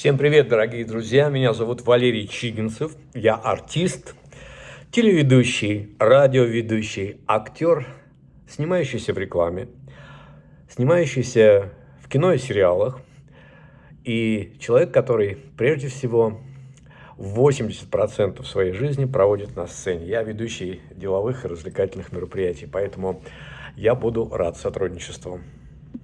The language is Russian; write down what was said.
Всем привет, дорогие друзья! Меня зовут Валерий Чигинцев. Я артист, телеведущий, радиоведущий, актер, снимающийся в рекламе, снимающийся в кино и сериалах. И человек, который прежде всего 80% своей жизни проводит на сцене. Я ведущий деловых и развлекательных мероприятий, поэтому я буду рад сотрудничеству.